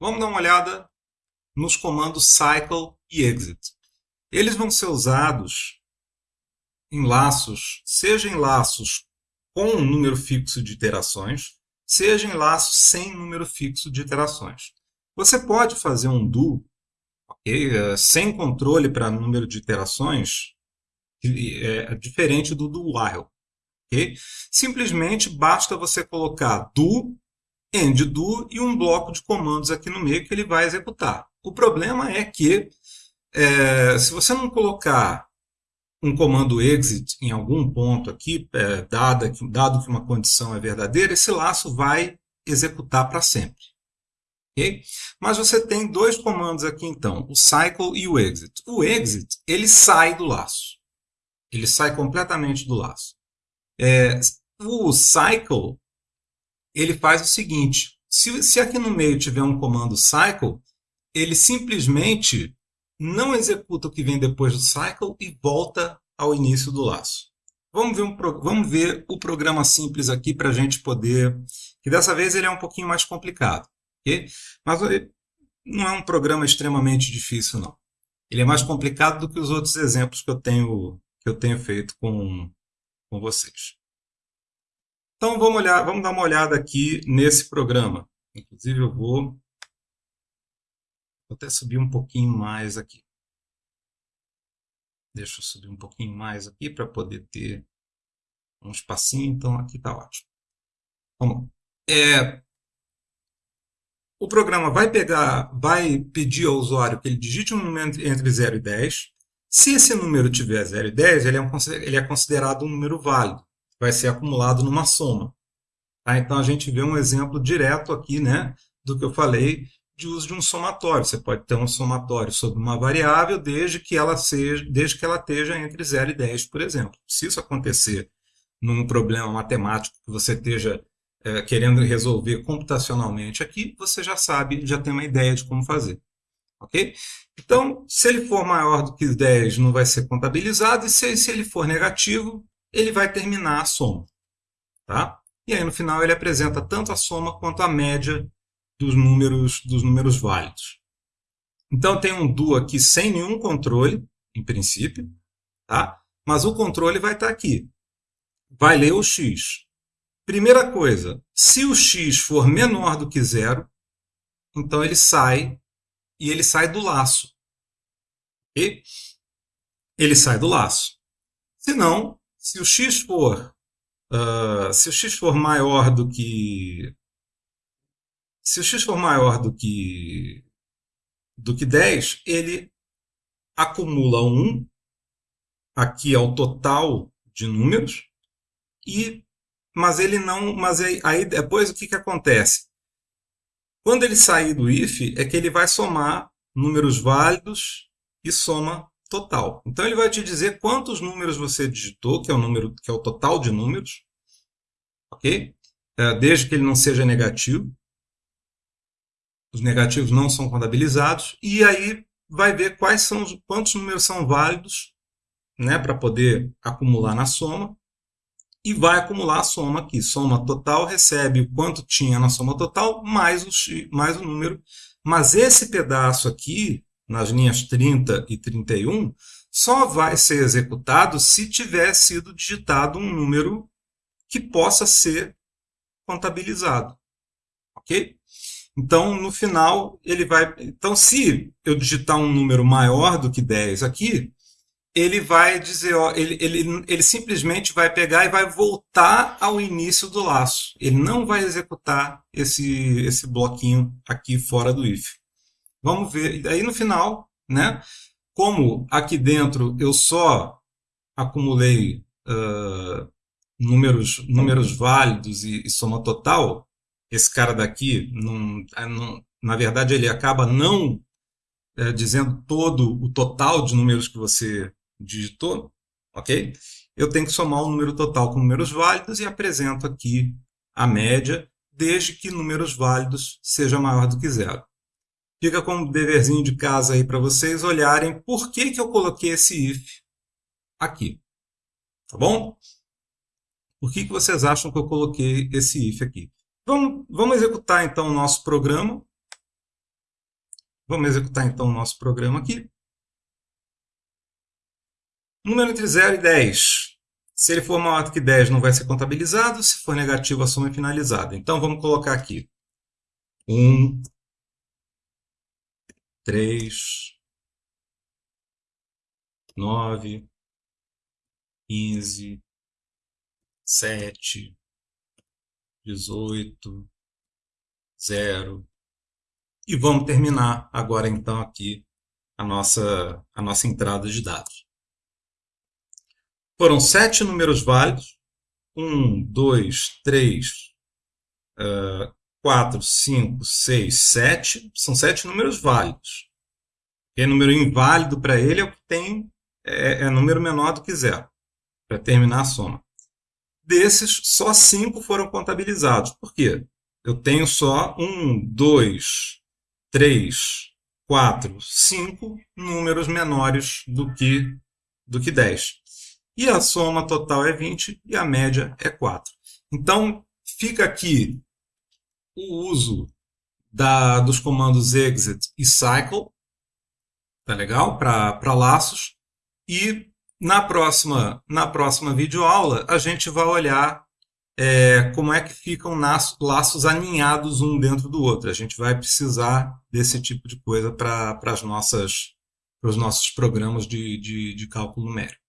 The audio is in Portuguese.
Vamos dar uma olhada nos comandos cycle e exit. Eles vão ser usados em laços, seja em laços com um número fixo de iterações, seja em laços sem número fixo de iterações. Você pode fazer um do okay, eh, sem controle para número de iterações, é diferente do do while. Okay? Simplesmente basta você colocar do, end do e um bloco de comandos aqui no meio que ele vai executar. O problema é que é, se você não colocar um comando exit em algum ponto aqui, é, dado, que, dado que uma condição é verdadeira, esse laço vai executar para sempre. Okay? Mas você tem dois comandos aqui então, o cycle e o exit. O exit, ele sai do laço. Ele sai completamente do laço. É, o cycle, ele faz o seguinte, se, se aqui no meio tiver um comando cycle, ele simplesmente não executa o que vem depois do cycle e volta ao início do laço. Vamos ver, um, vamos ver o programa simples aqui para a gente poder... que dessa vez ele é um pouquinho mais complicado. Mas não é um programa extremamente difícil, não. Ele é mais complicado do que os outros exemplos que eu tenho, que eu tenho feito com, com vocês. Então vamos, olhar, vamos dar uma olhada aqui nesse programa. Inclusive eu vou Vou até subir um pouquinho mais aqui. Deixa eu subir um pouquinho mais aqui para poder ter um espacinho. Então, aqui está ótimo. Vamos É, o programa vai pegar, vai pedir ao usuário que ele digite um número entre 0 e 10. Se esse número tiver 0 e 10, ele é, um, ele é considerado um número válido. Vai ser acumulado numa soma. Tá? Então, a gente vê um exemplo direto aqui né, do que eu falei de uso de um somatório. Você pode ter um somatório sobre uma variável desde que ela seja, desde que ela esteja entre 0 e 10, por exemplo. Se isso acontecer num problema matemático que você esteja é, querendo resolver computacionalmente aqui, você já sabe, já tem uma ideia de como fazer. Ok? Então, se ele for maior do que 10, não vai ser contabilizado, e se, se ele for negativo, ele vai terminar a soma. Tá? E aí, no final, ele apresenta tanto a soma quanto a média dos números, dos números válidos. Então, tem um do aqui sem nenhum controle, em princípio, tá? mas o controle vai estar aqui. Vai ler o x. Primeira coisa, se o x for menor do que zero, então ele sai e ele sai do laço. E ele sai do laço. Se não, se o x for uh, se o x for maior do que se o x for maior do que, do que 10, ele acumula 1, aqui é o total de números, e, mas ele não. Mas aí, aí depois o que, que acontece? Quando ele sair do if, é que ele vai somar números válidos e soma total. Então ele vai te dizer quantos números você digitou, que é o número, que é o total de números, ok? É, desde que ele não seja negativo os negativos não são contabilizados, e aí vai ver quais são quantos números são válidos né, para poder acumular na soma, e vai acumular a soma aqui. Soma total recebe o quanto tinha na soma total, mais o, mais o número. Mas esse pedaço aqui, nas linhas 30 e 31, só vai ser executado se tiver sido digitado um número que possa ser contabilizado. Ok? Então, no final, ele vai. Então, se eu digitar um número maior do que 10 aqui, ele vai dizer, ó, ele, ele, ele simplesmente vai pegar e vai voltar ao início do laço. Ele não vai executar esse, esse bloquinho aqui fora do if. Vamos ver. Aí no final, né? Como aqui dentro eu só acumulei uh, números, números válidos e, e soma total, esse cara daqui, é, na verdade, ele acaba não é, dizendo todo o total de números que você digitou, ok? Eu tenho que somar o número total com números válidos e apresento aqui a média, desde que números válidos seja maior do que zero. Fica como deverzinho de casa aí para vocês olharem por que, que eu coloquei esse if aqui. Tá bom? Por que, que vocês acham que eu coloquei esse if aqui? Vamos, vamos executar então o nosso programa. Vamos executar então o nosso programa aqui. Número entre 0 e 10. Se ele for maior que 10, não vai ser contabilizado. Se for negativo, a soma é finalizada. Então, vamos colocar aqui. 1, 3, 9, 15, 7, 18, 0. E vamos terminar agora então aqui a nossa, a nossa entrada de dados. Foram sete números válidos. 1, 2, 3, 4, 5, 6, 7. São sete números válidos. E número inválido para ele é o que tem é, é número menor do que zero, para terminar a soma. Desses, só cinco foram contabilizados. Por quê? Eu tenho só um, dois, três, quatro, cinco números menores do que, do que 10. E a soma total é 20 e a média é 4. Então, fica aqui o uso da, dos comandos exit e cycle, tá legal? Para laços. E na próxima, na próxima videoaula, a gente vai olhar é, como é que ficam laços aninhados um dentro do outro. A gente vai precisar desse tipo de coisa para os nossos programas de, de, de cálculo numérico.